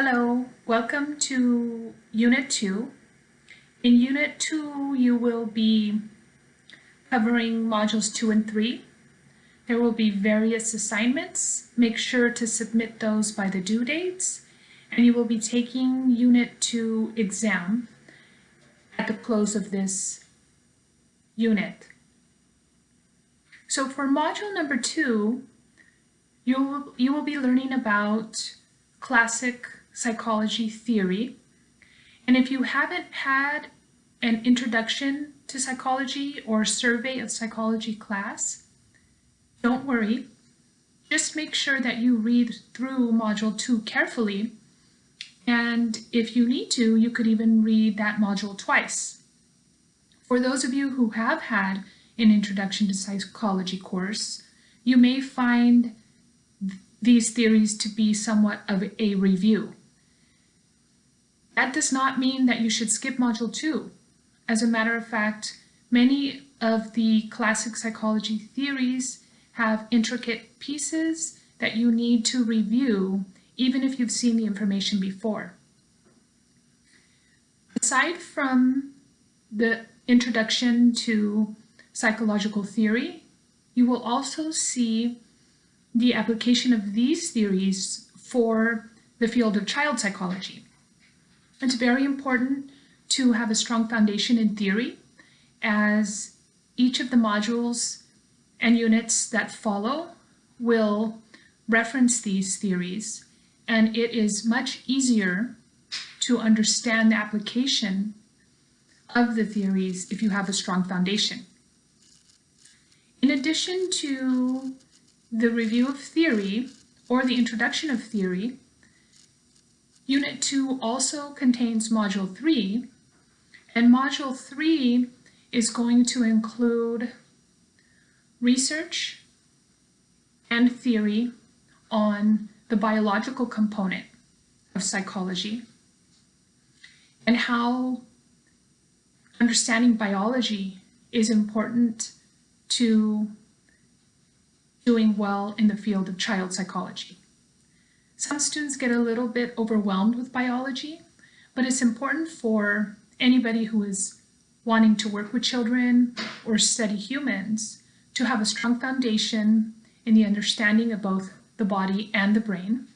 Hello, welcome to Unit 2. In Unit 2, you will be covering Modules 2 and 3. There will be various assignments. Make sure to submit those by the due dates. And you will be taking Unit 2 exam at the close of this unit. So for Module number 2, you will, you will be learning about classic psychology theory. And if you haven't had an introduction to psychology or survey of psychology class, don't worry. Just make sure that you read through Module 2 carefully. And if you need to, you could even read that module twice. For those of you who have had an Introduction to Psychology course, you may find these theories to be somewhat of a review. That does not mean that you should skip Module 2. As a matter of fact, many of the classic psychology theories have intricate pieces that you need to review even if you've seen the information before. Aside from the introduction to psychological theory, you will also see the application of these theories for the field of child psychology. It's very important to have a strong foundation in theory as each of the modules and units that follow will reference these theories and it is much easier to understand the application of the theories if you have a strong foundation. In addition to the review of theory or the introduction of theory, Unit 2 also contains Module 3, and Module 3 is going to include research and theory on the biological component of psychology and how understanding biology is important to doing well in the field of child psychology. Some students get a little bit overwhelmed with biology, but it's important for anybody who is wanting to work with children or study humans to have a strong foundation in the understanding of both the body and the brain.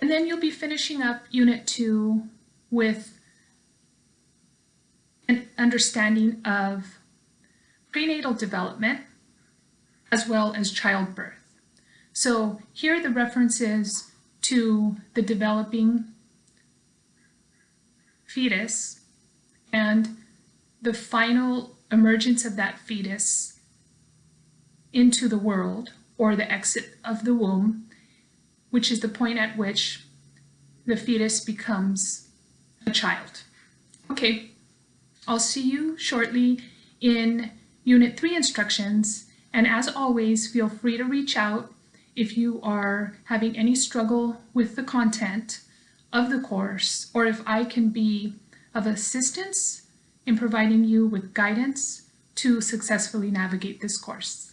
And then you'll be finishing up Unit 2 with an understanding of prenatal development as well as childbirth. So here are the references to the developing fetus and the final emergence of that fetus into the world or the exit of the womb, which is the point at which the fetus becomes a child. Okay, I'll see you shortly in Unit 3 instructions, and as always, feel free to reach out if you are having any struggle with the content of the course, or if I can be of assistance in providing you with guidance to successfully navigate this course.